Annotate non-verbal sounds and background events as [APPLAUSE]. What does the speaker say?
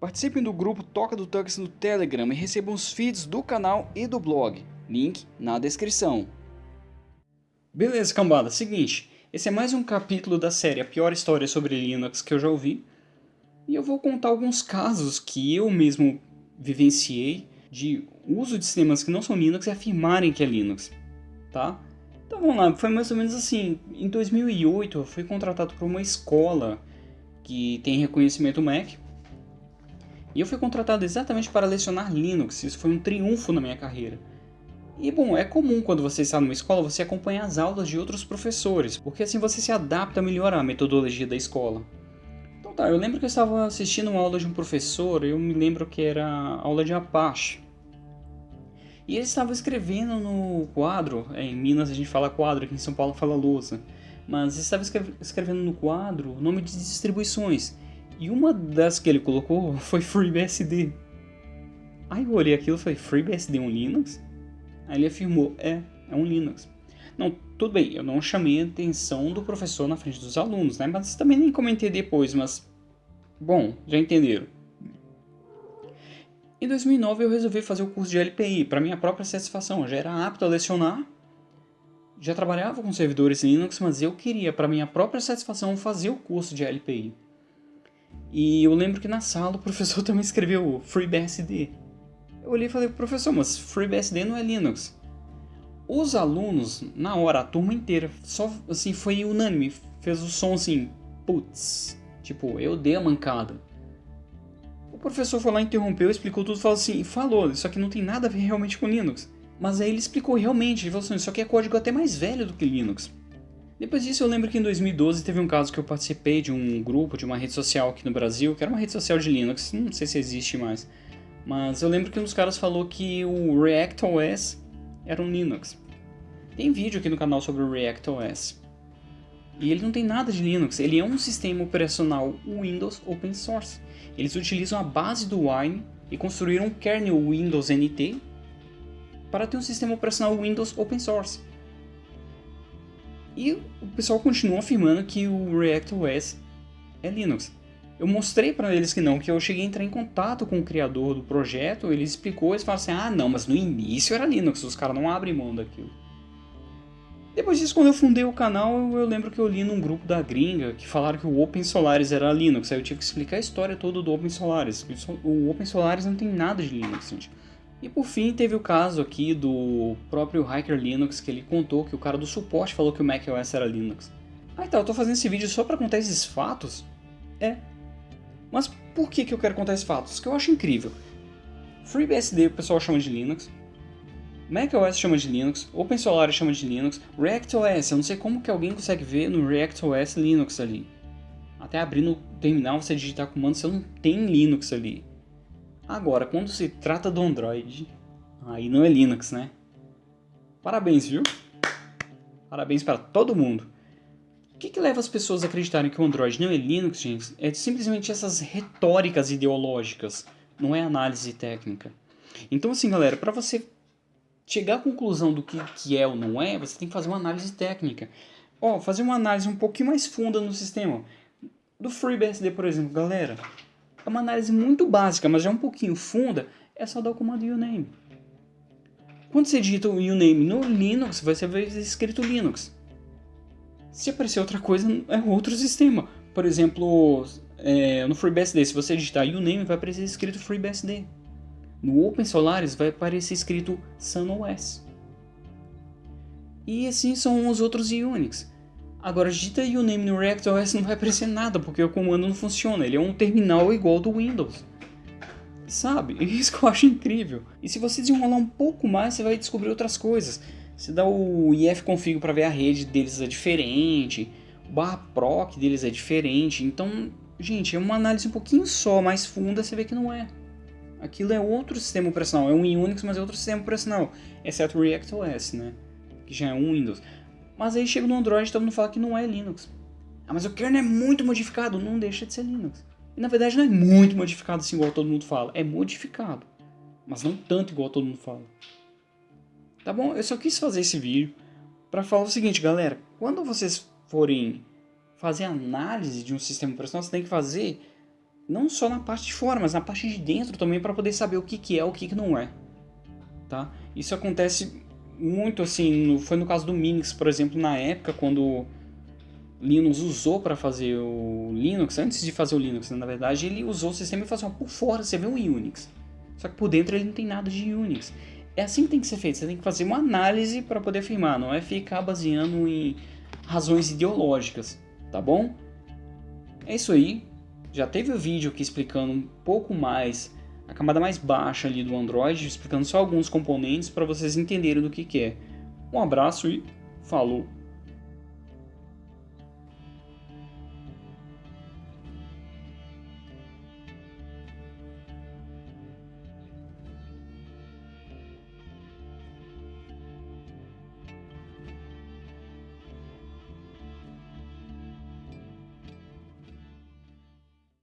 Participem do grupo Toca do Tux no Telegram e recebam os feeds do canal e do blog. Link na descrição. Beleza, cambada. Seguinte, esse é mais um capítulo da série A Pior História sobre Linux que eu já ouvi. E eu vou contar alguns casos que eu mesmo vivenciei de uso de sistemas que não são Linux e afirmarem que é Linux, tá? Então vamos lá, foi mais ou menos assim, em 2008 eu fui contratado por uma escola que tem reconhecimento Mac e eu fui contratado exatamente para lecionar Linux, isso foi um triunfo na minha carreira. E bom, é comum quando você está numa escola você acompanhar as aulas de outros professores, porque assim você se adapta melhor à metodologia da escola. Então tá, eu lembro que eu estava assistindo uma aula de um professor, eu me lembro que era aula de Apache. E ele estava escrevendo no quadro, é, em Minas a gente fala quadro, aqui em São Paulo fala lousa, mas ele estava escrevendo no quadro o nome de distribuições. E uma das que ele colocou foi FreeBSD. Aí eu olhei aquilo e falei, FreeBSD é um Linux? Aí ele afirmou, é, é um Linux. Não, tudo bem, eu não chamei a atenção do professor na frente dos alunos, né? Mas também nem comentei depois, mas... Bom, já entenderam. Em 2009 eu resolvi fazer o curso de LPI, para minha própria satisfação. Eu já era apto a lecionar, já trabalhava com servidores Linux, mas eu queria, para minha própria satisfação, fazer o curso de LPI. E eu lembro que na sala o professor [LAUGHS] também escreveu FreeBSD. Eu olhei e falei, professor, mas FreeBSD não é Linux. Os alunos, na hora, a turma inteira, só assim, foi unânime, fez o som assim, putz, tipo, eu dei a mancada. O professor foi lá, interrompeu, explicou tudo, falou assim, falou, isso aqui não tem nada a ver realmente com Linux. Mas aí ele explicou realmente, ele falou assim, isso aqui é código até mais velho do que Linux. Depois disso eu lembro que em 2012 teve um caso que eu participei de um grupo, de uma rede social aqui no Brasil, que era uma rede social de Linux, não sei se existe mais. Mas eu lembro que um dos caras falou que o ReactOS era um Linux. Tem vídeo aqui no canal sobre o ReactOS. E ele não tem nada de Linux, ele é um sistema operacional Windows Open Source. Eles utilizam a base do Wine e construíram um kernel Windows NT para ter um sistema operacional Windows Open Source. E o pessoal continua afirmando que o ReactOS é Linux. Eu mostrei para eles que não, que eu cheguei a entrar em contato com o criador do projeto, ele explicou, eles falaram assim, ah não, mas no início era Linux, os caras não abrem mão daquilo. Depois disso, quando eu fundei o canal, eu lembro que eu li num grupo da gringa que falaram que o Open Solaris era Linux, aí eu tive que explicar a história toda do Open Solaris. O Open Solaris não tem nada de Linux, gente. E por fim teve o caso aqui do próprio Hiker Linux, que ele contou que o cara do suporte falou que o macOS era Linux. Ah então, eu tô fazendo esse vídeo só para contar esses fatos? É. Mas por que, que eu quero contar esses fatos? Que eu acho incrível. FreeBSD o pessoal chama de Linux, macOS chama de Linux, OpenSolaris chama de Linux, ReactOS, eu não sei como que alguém consegue ver no ReactOS Linux ali. Até abrir no terminal você digitar comando, você não tem Linux ali. Agora, quando se trata do Android, aí não é Linux, né? Parabéns, viu? Parabéns para todo mundo. O que, que leva as pessoas a acreditarem que o Android não é Linux, gente? É simplesmente essas retóricas ideológicas, não é análise técnica. Então assim, galera, para você chegar à conclusão do que, que é ou não é, você tem que fazer uma análise técnica. Ó, fazer uma análise um pouquinho mais funda no sistema. Do FreeBSD, por exemplo, galera, é uma análise muito básica, mas já um pouquinho funda, é só dar o comando uname. Quando você digita o uname no Linux, vai ser escrito Linux. Se aparecer outra coisa, é outro sistema. Por exemplo, é, no FreeBSD, se você digitar uname, vai aparecer escrito FreeBSD. No OpenSolaris vai aparecer escrito SunOS. E assim são os outros Unix. Agora, digita uname no ReactOS não vai aparecer nada, porque o comando não funciona. Ele é um terminal igual do Windows. Sabe? [LAUGHS] Isso que eu acho incrível. E se você desenrolar um pouco mais, você vai descobrir outras coisas. Você dá o ifconfig para ver a rede deles é diferente, o barra proc deles é diferente. Então, gente, é uma análise um pouquinho só, mais funda, você vê que não é. Aquilo é outro sistema operacional, é um Unix, mas é outro sistema operacional, exceto o ReactOS, né? Que já é um Windows. Mas aí chega no Android e todo mundo fala que não é Linux. Ah, mas o kernel é muito modificado, não deixa de ser Linux. E na verdade não é muito modificado assim igual todo mundo fala, é modificado. Mas não tanto igual todo mundo fala. Tá bom? Eu só quis fazer esse vídeo para falar o seguinte, galera. Quando vocês forem fazer análise de um sistema operacional, você tem que fazer não só na parte de fora, mas na parte de dentro também para poder saber o que, que é o que, que não é. Tá? Isso acontece muito assim, foi no caso do Minix, por exemplo, na época quando Linux usou para fazer o Linux, antes de fazer o Linux, né, na verdade, ele usou o sistema e falou assim, por fora você vê o Unix, só que por dentro ele não tem nada de Unix. É assim que tem que ser feito, você tem que fazer uma análise para poder afirmar, não é ficar baseando em razões ideológicas, tá bom? É isso aí, já teve o vídeo aqui explicando um pouco mais a camada mais baixa ali do Android, explicando só alguns componentes para vocês entenderem do que, que é. Um abraço e falou!